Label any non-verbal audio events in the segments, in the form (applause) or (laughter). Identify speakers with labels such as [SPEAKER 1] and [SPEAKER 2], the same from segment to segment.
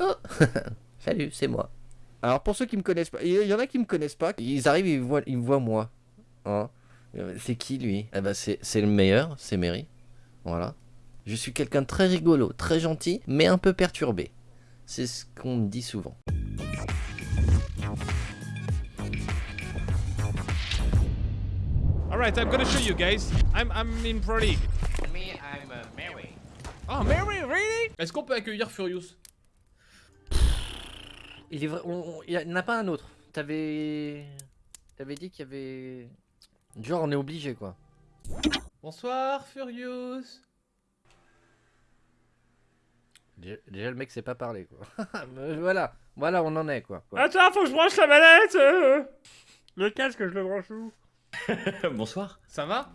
[SPEAKER 1] Oh (laughs) Salut, c'est moi. Alors pour ceux qui me connaissent pas, il y en a qui me connaissent pas, ils arrivent, ils me voient, ils me voient moi. Hein Euh, c'est qui lui? Eh ben c'est c'est le meilleur, c'est Mary. Voilà. Je suis quelqu'un de très rigolo, très gentil, mais un peu perturbé. C'est ce qu'on me dit souvent.
[SPEAKER 2] Alright, I'm gonna show you guys. I'm, I'm in Pro League.
[SPEAKER 3] Me, I'm uh, Mary.
[SPEAKER 2] Oh, Mary, really? Est-ce qu'on peut accueillir Furious?
[SPEAKER 1] Il est vrai, on- on- il y en a pas un autre. T'avais, t'avais dit qu'il y avait, genre on est obligé quoi.
[SPEAKER 2] Bonsoir, Furious.
[SPEAKER 1] Déjà, le mec sait pas parler quoi. (laughs) Voilà, voilà on en est quoi. quoi.
[SPEAKER 2] Attends, faut que je branche la manette euh. Le casque, je le branche où? (laughs)
[SPEAKER 4] Bonsoir.
[SPEAKER 2] Ça va?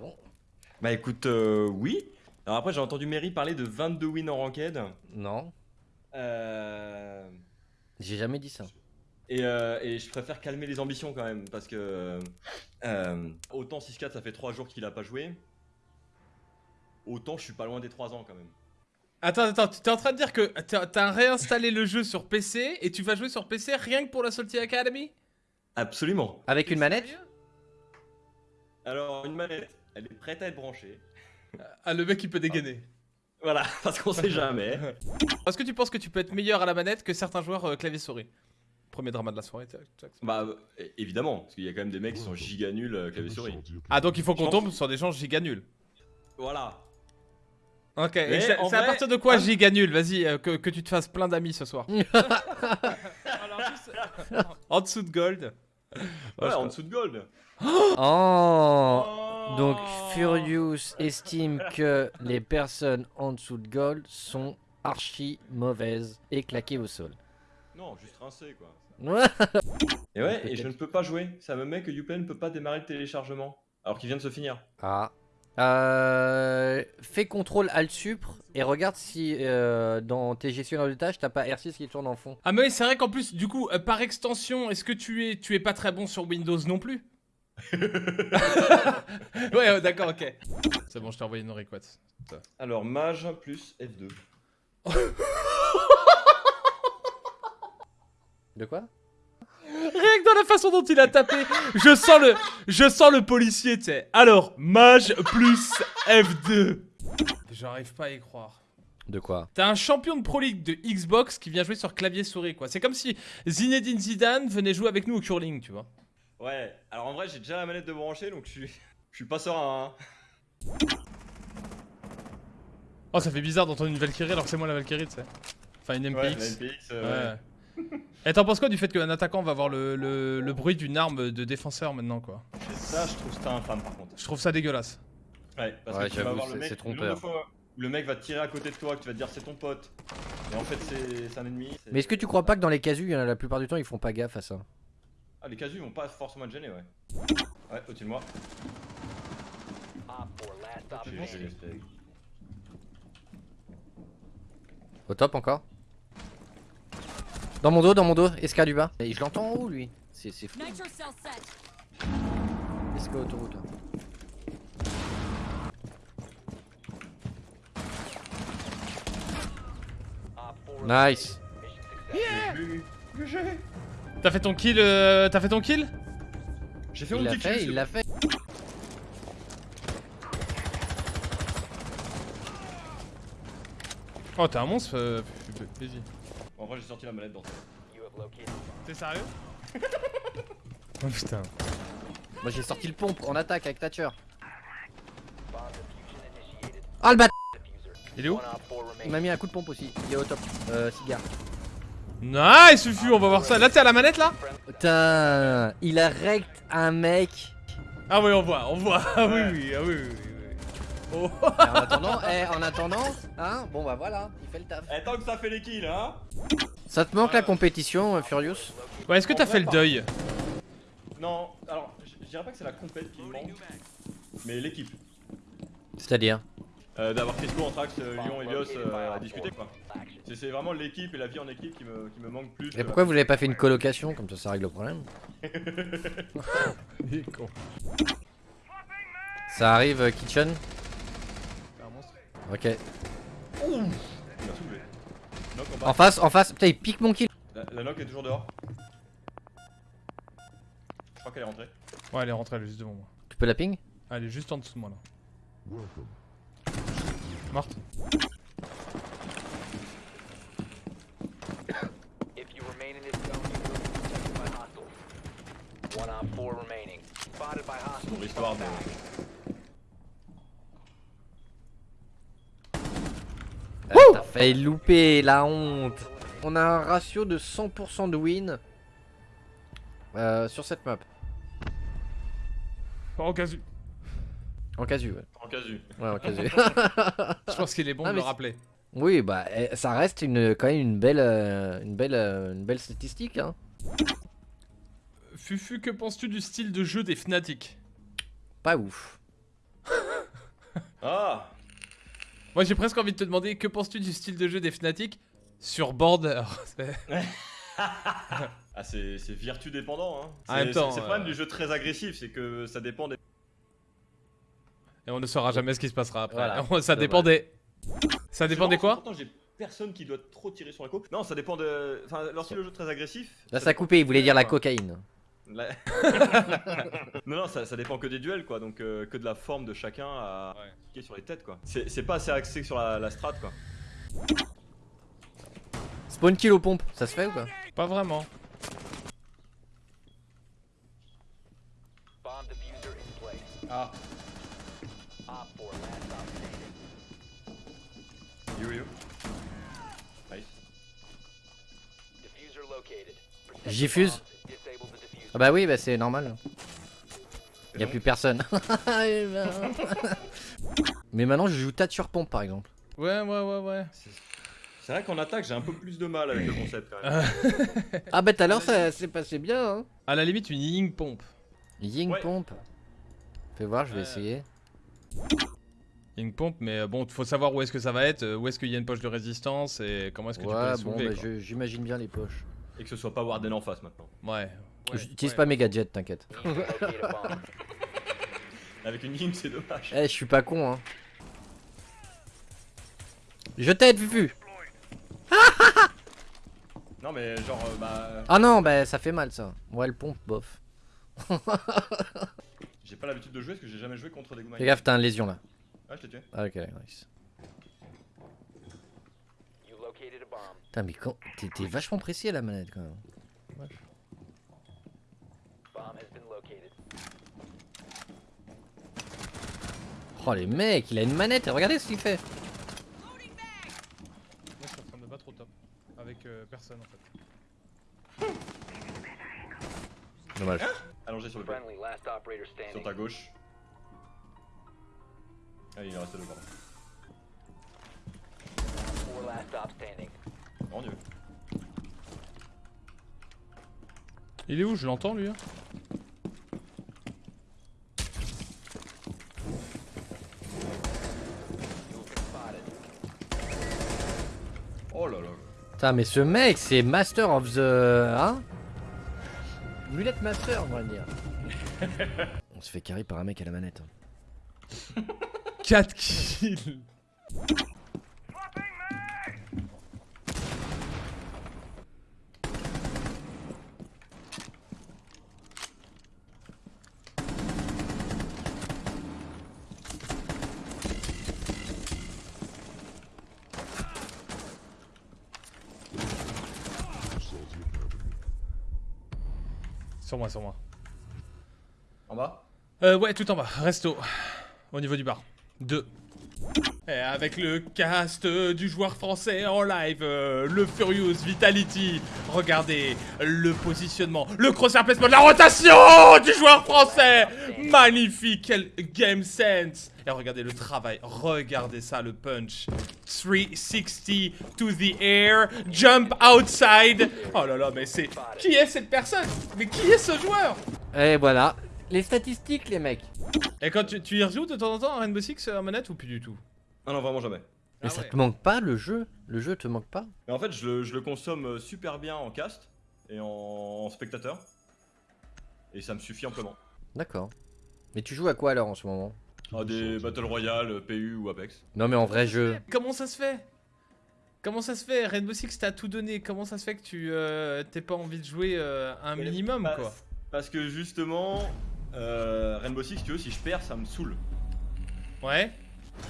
[SPEAKER 4] Bah écoute, euh, oui. Alors après, j'ai entendu Mary parler de 22 wins en ranked.
[SPEAKER 1] Non,
[SPEAKER 4] Euh...
[SPEAKER 1] j'ai jamais dit ça.
[SPEAKER 4] Et, euh, et je préfère calmer les ambitions quand même. Parce que. euh, autant 6-4, ça fait 3 jours qu'il a pas joué. Autant je suis pas loin des 3 ans quand même.
[SPEAKER 2] Attends, attends, tu t'es en train de dire que t'as réinstallé le jeu sur PC et tu vas jouer sur PC rien que pour la Salty Academy?
[SPEAKER 4] Absolument.
[SPEAKER 1] Avec une manette?
[SPEAKER 4] Alors, une manette, elle est prête à être branchée.
[SPEAKER 2] Ah, le mec il peut dégainer.
[SPEAKER 4] Voilà, (laughs) parce qu'on sait jamais. (laughs)
[SPEAKER 2] Est-ce que tu penses que tu peux être meilleur à la manette que certains joueurs euh, clavier-souris Premier drama de la soirée. tac, tac.
[SPEAKER 4] Bah, euh, évidemment, parce qu'il y a quand même des mecs qui sont giga nuls euh, clavier-souris.
[SPEAKER 2] Ah, donc il faut qu'on tombe sur des gens giga nuls.
[SPEAKER 4] Voilà.
[SPEAKER 2] Ok, et c'est à partir de quoi giga nul? Vas-y, euh, que, que tu te fasses plein d'amis ce soir. (laughs) en dessous de gold.
[SPEAKER 4] Ouais, en dessous de gold.
[SPEAKER 1] Oh Donc Furious estime que les personnes en dessous de gold sont archi mauvaises et claquées au sol.
[SPEAKER 4] Non, juste rincé quoi. (laughs) Et ouais, et je ne peux pas jouer. Ça me met que Uplay ne peut pas démarrer le téléchargement. Alors qu'il vient de se finir.
[SPEAKER 1] Ah. Euh, fais contrôle alt supre et regarde si euh, dans tes gestionnaires de tâches t'as pas R6 qui tourne en fond.
[SPEAKER 2] Ah mais oui, c'est vrai qu'en plus, du coup, euh, par extension, est-ce que tu es, tu es pas très bon sur Windows non plus? (laughs) Ouais, ouais, d'accord, ok. C'est bon, je t'ai envoyé une request.
[SPEAKER 4] Alors, mage plus F2. (laughs)
[SPEAKER 1] De quoi?
[SPEAKER 2] Rien que dans la façon dont il a tapé, je sens le, je sens le policier, tu sais. Alors, mage plus F2. J'arrive pas à y croire.
[SPEAKER 1] De quoi?
[SPEAKER 2] T'as un champion de Pro League de Xbox qui vient jouer sur clavier souris, quoi. C'est comme si Zinedine Zidane venait jouer avec nous au curling, tu vois.
[SPEAKER 4] Ouais, alors en vrai, j'ai déjà la manette de brancher donc je suis, je suis pas serein. Hein.
[SPEAKER 2] Oh, ça fait bizarre d'entendre une Valkyrie alors que c'est moi la Valkyrie, tu sais. Enfin, une
[SPEAKER 4] Ouais,
[SPEAKER 2] MPX.
[SPEAKER 4] la MPX, euh,
[SPEAKER 2] Ouais. Et t'en penses quoi du fait qu'un attaquant va avoir le, le- le bruit d'une arme de défenseur maintenant, quoi?
[SPEAKER 4] Ouais. Ça, je trouve ça infâme par contre.
[SPEAKER 2] Je trouve ça dégueulasse.
[SPEAKER 4] Ouais, parce
[SPEAKER 1] Ouais,
[SPEAKER 4] que tu vas voir le
[SPEAKER 1] c'est-
[SPEAKER 4] mec,
[SPEAKER 1] trompeur.
[SPEAKER 4] de fois où le mec va te tirer à côté de toi, que tu vas te dire c'est ton pote. Et en fait, c'est un ennemi.
[SPEAKER 1] Mais est-ce que tu crois pas que dans les casus, la plupart du temps, ils font pas gaffe à ça?
[SPEAKER 4] Ah, les casus vont pas forcément te gêner, ouais. Ouais, au-dessus de moi.
[SPEAKER 1] Au top encore Dans mon dos, dans mon dos, Esca du bas. Et je l'entends en haut lui. C'est c'est fou.
[SPEAKER 5] Nitro cell set.
[SPEAKER 1] Esca autoroute. Nice.
[SPEAKER 2] T'as fait ton kill euh, T'as fait ton kill?
[SPEAKER 4] J'ai fait
[SPEAKER 1] Il
[SPEAKER 4] mon
[SPEAKER 1] l'a
[SPEAKER 4] petit
[SPEAKER 1] fait,
[SPEAKER 4] kill.
[SPEAKER 1] il l'a fait.
[SPEAKER 2] Oh, t'es un monstre, euh, vas-y.
[SPEAKER 4] En vrai, j'ai sorti la manette dans
[SPEAKER 2] T'es sérieux? Oh putain.
[SPEAKER 1] Moi j'ai sorti le pompe en attaque avec Thatcher. Ah le bat
[SPEAKER 2] Il est où?
[SPEAKER 1] Il m'a mis un coup de pompe aussi. Il est au top. Euh, cigare.
[SPEAKER 2] Nice, Fufu, on va voir ça. Là, t'es à la manette là
[SPEAKER 1] Putain, il a rect un mec.
[SPEAKER 2] Ah oui, on voit, on voit. Ah oui, oui, ah oui, oui. oui. Oh.
[SPEAKER 1] Et en attendant, eh, en attendant, hein, bon bah voilà, il fait le taf.
[SPEAKER 4] Eh, tant que ça fait les kills, hein
[SPEAKER 1] Ça te manque la compétition, euh, Furious
[SPEAKER 2] Ouais, est-ce que t'as fait le deuil
[SPEAKER 4] Non, alors, je je dirais pas que c'est la compète qui me manque, mais l'équipe.
[SPEAKER 1] C'est-à-dire
[SPEAKER 4] Euh, D'avoir Crisco, Anthrax, euh, Lyon, Elios euh, à discuter quoi. C'est- vraiment l'équipe et la vie en équipe qui me, qui me manque plus.
[SPEAKER 1] Et
[SPEAKER 4] que-
[SPEAKER 1] pourquoi vous avez pas fait une colocation Comme ça, ça règle le problème.
[SPEAKER 2] Il (laughs) est con.
[SPEAKER 1] Ça arrive, euh, Kitchen
[SPEAKER 2] C'est un monstre.
[SPEAKER 1] Ok.
[SPEAKER 4] Knock en
[SPEAKER 1] face, en face. Putain, il pique mon kill.
[SPEAKER 4] La, la knock est toujours dehors. Je crois qu'elle est rentrée.
[SPEAKER 2] Ouais, elle est rentrée, elle est juste devant moi.
[SPEAKER 1] Tu peux la ping
[SPEAKER 2] Ah, Elle est juste en dessous de moi là. Morte.
[SPEAKER 6] If you remain in this zone, you will be detected by hostiles. One on four remaining. Spotted by hostiles.
[SPEAKER 4] Pour l'histoire de.
[SPEAKER 1] Ah, T'as failli louper, la honte. On a un ratio de 100% de win euh, sur cette map.
[SPEAKER 2] Oh, au cas où.
[SPEAKER 1] En casu, ouais.
[SPEAKER 4] Casu.
[SPEAKER 1] Ouais, en casu. (laughs)
[SPEAKER 2] Je pense qu'il est bon
[SPEAKER 1] Ah,
[SPEAKER 2] de
[SPEAKER 1] mais
[SPEAKER 2] le
[SPEAKER 1] c'est-
[SPEAKER 2] rappeler.
[SPEAKER 1] oui, bah, eh, ça reste une, quand même une belle, euh, une belle, euh, une belle statistique, hein.
[SPEAKER 2] Fufu, que penses-tu du style de jeu des Fnatic?
[SPEAKER 1] Pas ouf.
[SPEAKER 4] Ah
[SPEAKER 2] Moi j'ai presque envie de te demander que penses-tu du style de jeu des Fnatic sur Border? C'est- (laughs)
[SPEAKER 4] Ah, c'est c'est vertu dépendant. Hein.
[SPEAKER 2] En
[SPEAKER 4] C'est
[SPEAKER 2] même temps,
[SPEAKER 4] c'est- c'est le problème
[SPEAKER 2] euh,
[SPEAKER 4] du jeu très agressif, c'est que ça dépend des.
[SPEAKER 2] Et on ne saura jamais ce qui se passera après.
[SPEAKER 1] Voilà, (laughs)
[SPEAKER 2] ça
[SPEAKER 1] dommage.
[SPEAKER 2] dépend des. Ça dépend des quoi?
[SPEAKER 4] Pourtant, j'ai personne qui doit trop tirer sur la co. Non, ça dépend de. Enfin, lorsque le jeu est très agressif.
[SPEAKER 1] Là, ça a coupé, il voulait dire la cocaïne.
[SPEAKER 4] La- (laughs) non, non, ça, ça dépend que des duels, quoi. Donc, euh, que de la forme de chacun à
[SPEAKER 2] Ouais.
[SPEAKER 4] cliquer sur les têtes, quoi. C'est c'est pas assez axé sur la, la strat, quoi.
[SPEAKER 1] Spawn kill aux pompes, ça se fait ou pas?
[SPEAKER 2] Pas vraiment.
[SPEAKER 4] Ah,
[SPEAKER 6] the diffuser.
[SPEAKER 1] Ah bah oui, bah c'est normal.
[SPEAKER 4] C'est
[SPEAKER 1] Y a
[SPEAKER 4] bon.
[SPEAKER 1] plus personne. (laughs) Mais maintenant, je joue tâte sur pompe, par exemple.
[SPEAKER 2] Ouais, ouais, ouais, ouais.
[SPEAKER 4] C'est vrai qu'en attaque, j'ai un peu plus de mal avec le concept, quand même. (laughs)
[SPEAKER 1] Ah bah tout à l'heure, ça s'est passé bien, hein.
[SPEAKER 2] À la limite, une ying pompe.
[SPEAKER 1] Ying
[SPEAKER 4] Ouais.
[SPEAKER 1] pompe. Fais voir, je vais
[SPEAKER 2] Euh,
[SPEAKER 1] essayer.
[SPEAKER 2] Ying pompe, mais euh, bon, faut savoir où est-ce que ça va être, euh, où est-ce qu'il y a une poche de résistance et comment est-ce que tu peux
[SPEAKER 1] Ouais,
[SPEAKER 2] la
[SPEAKER 1] bon,
[SPEAKER 2] soulever.
[SPEAKER 1] bah,
[SPEAKER 2] quoi.
[SPEAKER 1] je- j'imagine bien les poches.
[SPEAKER 4] Et que ce soit pas Warden en face, maintenant.
[SPEAKER 2] Ouais. ouais,
[SPEAKER 1] J'utilise
[SPEAKER 2] ouais.
[SPEAKER 1] pas mes gadgets, t'inquiète. (laughs)
[SPEAKER 4] Avec une ligne, c'est dommage.
[SPEAKER 1] Eh, je suis pas con, hein. Je t'aide, Fufu (laughs)
[SPEAKER 4] Non, mais genre, euh, bah.
[SPEAKER 1] Ah non, bah ça fait mal, ça. Ouais, le pompe, bof.
[SPEAKER 4] J'ai pas l'habitude de jouer parce que j'ai jamais joué contre des Goumaï.
[SPEAKER 1] Fais gaffe, t'as une lésion, là.
[SPEAKER 4] Ah, je t'ai tué.
[SPEAKER 1] Ah, ok, nice.
[SPEAKER 6] You located a bomb.
[SPEAKER 1] Putain, mais quand... T'es vachement précis à la manette, quand même. Oh, les mecs, il a une manette, regardez ce qu'il fait.
[SPEAKER 2] Moi, je suis en train de battre au top. Avec euh, personne en fait.
[SPEAKER 1] Dommage.
[SPEAKER 4] Allongé sur le
[SPEAKER 6] operator
[SPEAKER 4] Sur
[SPEAKER 6] standing.
[SPEAKER 4] ta gauche. Ah, il en reste deux, Mon dieu.
[SPEAKER 2] Il est où Je l'entends lui hein.
[SPEAKER 4] Oh là là.
[SPEAKER 1] Putain, mais ce mec, c'est Master of the... Hein Mulette Master, on va dire. (laughs) on se fait carry par un mec à la manette. hein.
[SPEAKER 2] 4 kills Sur moi, sur moi.
[SPEAKER 4] En bas?
[SPEAKER 2] Euh, ouais, tout en bas, resto. Au niveau du bar. 2. Et avec le cast euh, du joueur français en live, euh, le Furious Vitality. Regardez le positionnement, le crosshair placement, la rotation du joueur français. Magnifique, quel game sense. Et regardez le travail, regardez ça, le punch. 360 to the air, jump outside. Oh là là, mais c'est... Qui est cette personne? Mais qui est ce joueur?
[SPEAKER 1] Et voilà. Les statistiques, les mecs.
[SPEAKER 2] Et quand tu, tu y rejoues de temps en temps à Rainbow Six euh, en manette ou plus du tout?
[SPEAKER 4] Ah non, vraiment jamais.
[SPEAKER 1] Mais
[SPEAKER 2] Ah
[SPEAKER 1] ça
[SPEAKER 2] ouais.
[SPEAKER 1] te manque pas, le jeu? Le jeu te manque pas?
[SPEAKER 4] Mais en fait, je le, je le consomme euh, super bien en cast et en, en spectateur. Et ça me suffit amplement.
[SPEAKER 1] D'accord. Mais tu joues à quoi alors en ce moment?
[SPEAKER 4] À des Battle Royale, PU ou Apex.
[SPEAKER 1] Non mais en vrai jeu.
[SPEAKER 2] Comment ça se fait? Comment ça se fait? Rainbow Six t'as tout donné, comment ça se fait que tu euh, t'aies pas envie de jouer euh, un
[SPEAKER 4] Mais
[SPEAKER 2] minimum
[SPEAKER 4] parce-
[SPEAKER 2] quoi?
[SPEAKER 4] Parce que justement, euh, Rainbow Six, tu veux, si je perds, ça me saoule.
[SPEAKER 2] Ouais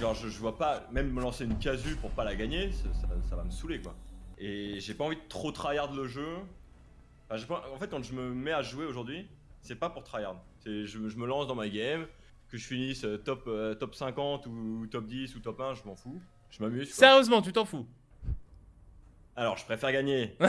[SPEAKER 4] Genre, je, je vois pas, même me lancer une casu pour pas la gagner, ça, ça- ça va me saouler quoi. Et j'ai pas envie de trop tryhard le jeu. Enfin, j'ai pas- en fait, quand je me mets à jouer aujourd'hui, c'est pas pour tryhard. Je, je me lance dans ma game, que je finisse euh, top, euh, top 50 ou top 10 ou top 1, je m'en fous. Je m'amuse.
[SPEAKER 2] Sérieusement, tu t'en fous?
[SPEAKER 4] Alors, je préfère gagner. (laughs)